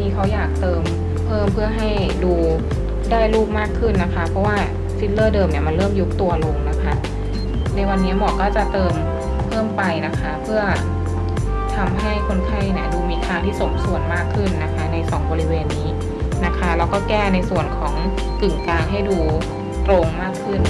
นี้เขาอยากเติมเพิ่มเพื่อให้ดูได้รูปมากขึ้นนะคะ เพราะว่าฟิลเลอร์เดิมเนี่ยมันเริ่มยุบตัวลงนะคะ ในวันนี้หมอก็จะเติมเพิ่มไปนะคะ เพื่อทำให้คนไข้เนี่ยดูมีคางที่สมส่วนมากขึ้นนะคะ ใน 2 บริเวณนี้นะคะแล้วก็แก้ในส่วนของกึ่งกลางให้ดูตรงมากขึ้น